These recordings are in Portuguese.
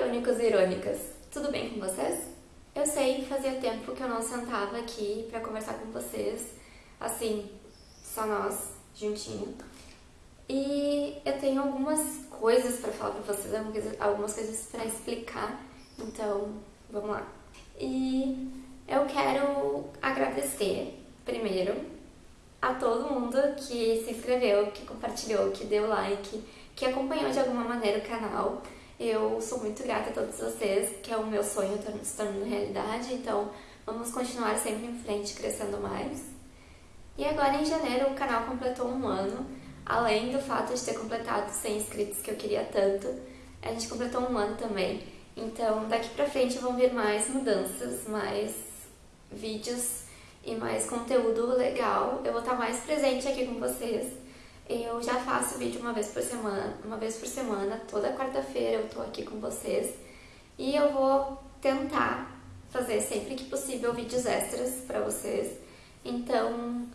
irônicos e irônicas, tudo bem com vocês? Eu sei, fazia tempo que eu não sentava aqui pra conversar com vocês, assim, só nós, juntinho. E eu tenho algumas coisas pra falar pra vocês, algumas coisas pra explicar, então vamos lá. E eu quero agradecer, primeiro, a todo mundo que se inscreveu, que compartilhou, que deu like, que acompanhou de alguma maneira o canal. Eu sou muito grata a todos vocês, que é o meu sonho se tornando realidade, então vamos continuar sempre em frente, crescendo mais. E agora em janeiro o canal completou um ano, além do fato de ter completado 100 inscritos que eu queria tanto, a gente completou um ano também. Então daqui pra frente vão vir mais mudanças, mais vídeos e mais conteúdo legal. Eu vou estar mais presente aqui com vocês. Eu já faço vídeo uma vez por semana, uma vez por semana, toda quarta-feira eu tô aqui com vocês. E eu vou tentar fazer sempre que possível vídeos extras para vocês. Então,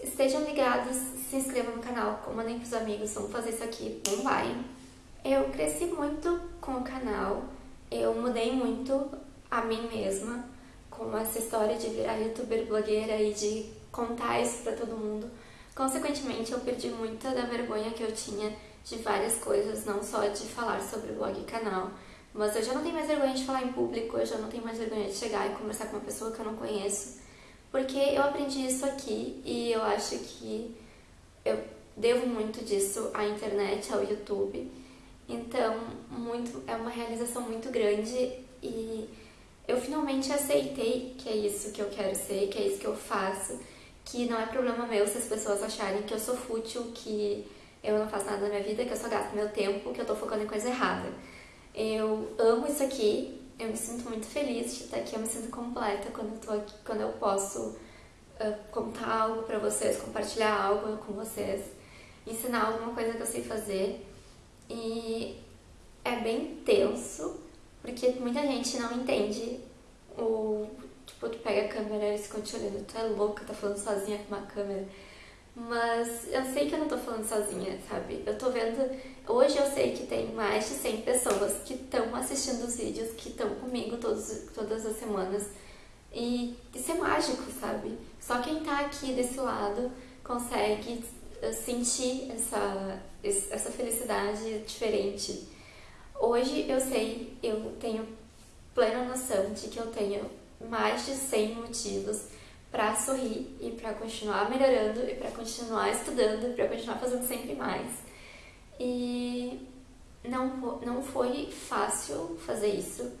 estejam ligados, se inscrevam no canal, comandem pros amigos, vamos fazer isso aqui, não vai. Eu cresci muito com o canal, eu mudei muito a mim mesma com essa história de virar youtuber blogueira e de contar isso pra todo mundo. Consequentemente, eu perdi muita da vergonha que eu tinha de várias coisas, não só de falar sobre blog e canal, mas eu já não tenho mais vergonha de falar em público, eu já não tenho mais vergonha de chegar e conversar com uma pessoa que eu não conheço, porque eu aprendi isso aqui e eu acho que eu devo muito disso à internet, ao YouTube. Então, muito, é uma realização muito grande e eu finalmente aceitei que é isso que eu quero ser, que é isso que eu faço, que não é problema meu se as pessoas acharem que eu sou fútil, que eu não faço nada na minha vida, que eu só gasto meu tempo, que eu tô focando em coisa errada. Eu amo isso aqui, eu me sinto muito feliz de estar aqui, eu me sinto completa quando eu, tô aqui, quando eu posso uh, contar algo pra vocês, compartilhar algo com vocês, ensinar alguma coisa que eu sei fazer. E é bem tenso, porque muita gente não entende o... Tipo, tu pega a câmera e se continua olhando, tu é louca, tá falando sozinha com uma câmera. Mas eu sei que eu não tô falando sozinha, sabe? Eu tô vendo... Hoje eu sei que tem mais de 100 pessoas que estão assistindo os vídeos, que estão comigo todos, todas as semanas. E isso é mágico, sabe? Só quem tá aqui desse lado consegue eh, sentir essa, essa felicidade diferente Hoje eu sei, eu tenho plena noção de que eu tenho mais de 100 motivos para sorrir e para continuar melhorando e para continuar estudando, para continuar fazendo sempre mais. E não, não foi fácil fazer isso.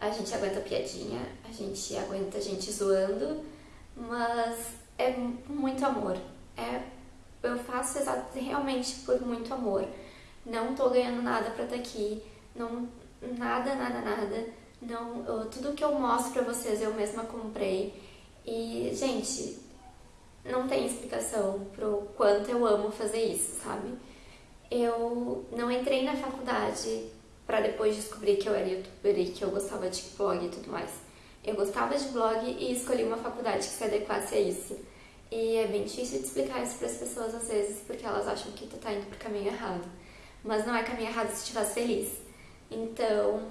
A gente aguenta piadinha, a gente aguenta a gente zoando, mas é muito amor. É, eu faço realmente por muito amor não tô ganhando nada pra estar tá aqui, não, nada, nada, nada. Não, eu, tudo que eu mostro pra vocês eu mesma comprei. E, gente, não tem explicação pro quanto eu amo fazer isso, sabe? Eu não entrei na faculdade para depois descobrir que eu era youtuber e que eu gostava de blog e tudo mais. Eu gostava de blog e escolhi uma faculdade que se adequasse a isso. E é bem difícil de explicar isso para as pessoas às vezes, porque elas acham que tu tá indo pro caminho errado mas não é caminho errado se estivesse feliz. Então,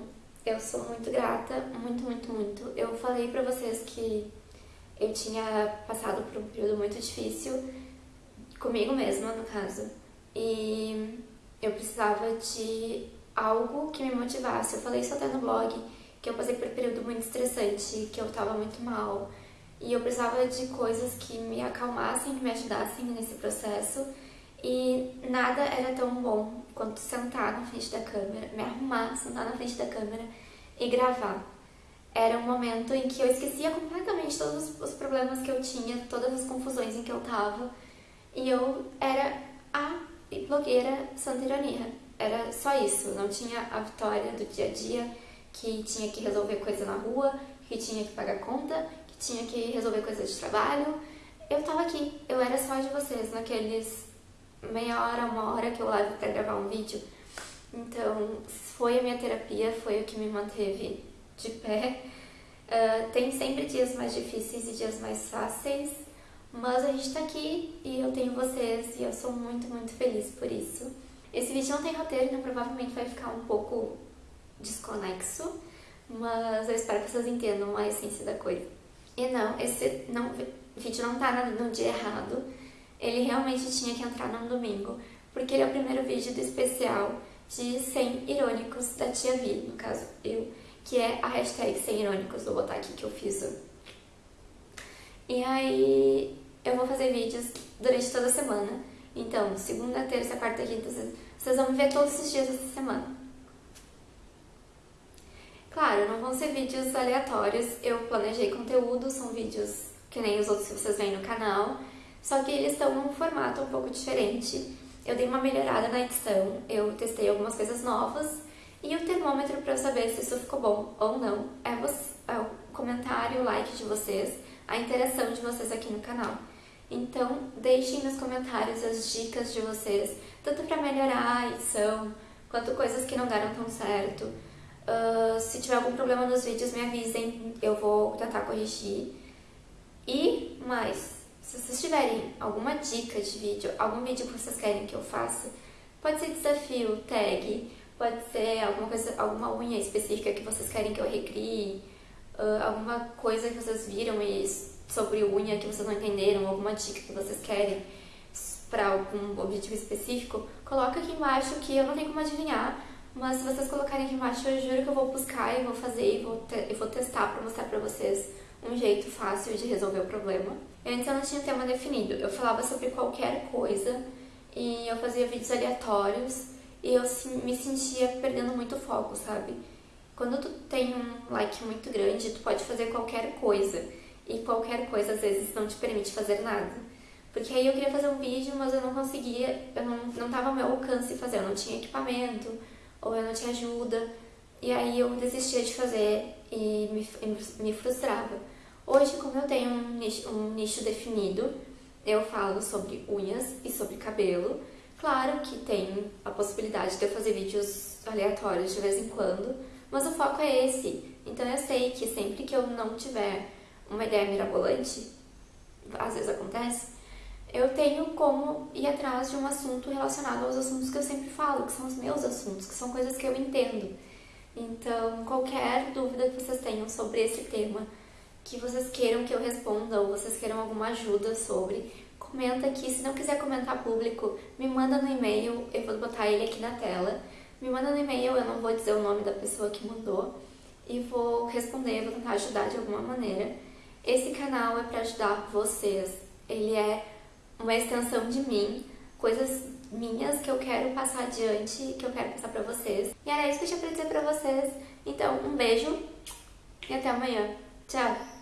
eu sou muito grata, muito, muito, muito. Eu falei pra vocês que eu tinha passado por um período muito difícil, comigo mesma, no caso, e eu precisava de algo que me motivasse. Eu falei isso até no blog, que eu passei por um período muito estressante, que eu tava muito mal, e eu precisava de coisas que me acalmassem, que me ajudassem nesse processo, e nada era tão bom quanto sentar na frente da câmera, me arrumar, sentar na frente da câmera e gravar. Era um momento em que eu esquecia completamente todos os problemas que eu tinha, todas as confusões em que eu tava. E eu era a blogueira Santa Ironia. Era só isso, não tinha a vitória do dia a dia, que tinha que resolver coisa na rua, que tinha que pagar conta, que tinha que resolver coisas de trabalho. Eu tava aqui, eu era só de vocês naqueles meia hora, uma hora que eu levo para gravar um vídeo. Então, foi a minha terapia, foi o que me manteve de pé. Uh, tem sempre dias mais difíceis e dias mais fáceis, mas a gente tá aqui e eu tenho vocês e eu sou muito, muito feliz por isso. Esse vídeo não tem roteiro, então provavelmente vai ficar um pouco desconexo, mas eu espero que vocês entendam a essência da coisa. E não, esse não, vídeo não tá no dia errado, ele realmente tinha que entrar no domingo, porque ele é o primeiro vídeo do especial de 100 irônicos da Tia Vi, no caso eu, que é a hashtag 100 irônicos, vou botar aqui que eu fiz. E aí eu vou fazer vídeos durante toda a semana, então segunda, terça, quarta, quinta, vocês vão me ver todos os dias dessa semana. Claro, não vão ser vídeos aleatórios, eu planejei conteúdo, são vídeos que nem os outros que vocês veem no canal, só que eles estão num formato um pouco diferente. Eu dei uma melhorada na edição, eu testei algumas coisas novas e o termômetro para eu saber se isso ficou bom ou não é, você, é o comentário, o like de vocês, a interação de vocês aqui no canal. Então, deixem nos comentários as dicas de vocês, tanto para melhorar a edição, quanto coisas que não deram tão certo. Uh, se tiver algum problema nos vídeos, me avisem, eu vou tentar corrigir. E mais, se vocês tiverem alguma dica de vídeo, algum vídeo que vocês querem que eu faça, pode ser desafio, tag, pode ser alguma coisa, alguma unha específica que vocês querem que eu recrie, uh, alguma coisa que vocês viram e sobre unha que vocês não entenderam, alguma dica que vocês querem para algum objetivo específico, coloca aqui embaixo que eu não tenho como adivinhar, mas se vocês colocarem aqui embaixo, eu juro que eu vou buscar e vou fazer e vou, vou testar para mostrar para vocês um jeito fácil de resolver o problema. Antes eu não tinha tema definido, eu falava sobre qualquer coisa e eu fazia vídeos aleatórios e eu me sentia perdendo muito foco, sabe? Quando tu tem um like muito grande, tu pode fazer qualquer coisa e qualquer coisa às vezes não te permite fazer nada. Porque aí eu queria fazer um vídeo, mas eu não conseguia, eu não, não tava ao meu alcance fazer, eu não tinha equipamento, ou eu não tinha ajuda, e aí eu desistia de fazer e me, me frustrava. Hoje, como eu tenho um nicho, um nicho definido, eu falo sobre unhas e sobre cabelo. Claro que tem a possibilidade de eu fazer vídeos aleatórios de vez em quando, mas o foco é esse. Então eu sei que sempre que eu não tiver uma ideia mirabolante, às vezes acontece, eu tenho como ir atrás de um assunto relacionado aos assuntos que eu sempre falo, que são os meus assuntos, que são coisas que eu entendo. Então, qualquer dúvida que vocês tenham sobre esse tema, que vocês queiram que eu responda ou vocês queiram alguma ajuda sobre, comenta aqui. Se não quiser comentar público, me manda no e-mail, eu vou botar ele aqui na tela. Me manda no e-mail, eu não vou dizer o nome da pessoa que mandou e vou responder, vou tentar ajudar de alguma maneira. Esse canal é para ajudar vocês. Ele é uma extensão de mim, coisas minhas que eu quero passar adiante, que eu quero passar para vocês. E era isso que eu tinha para dizer para vocês. Então, um beijo e até amanhã. Tchau!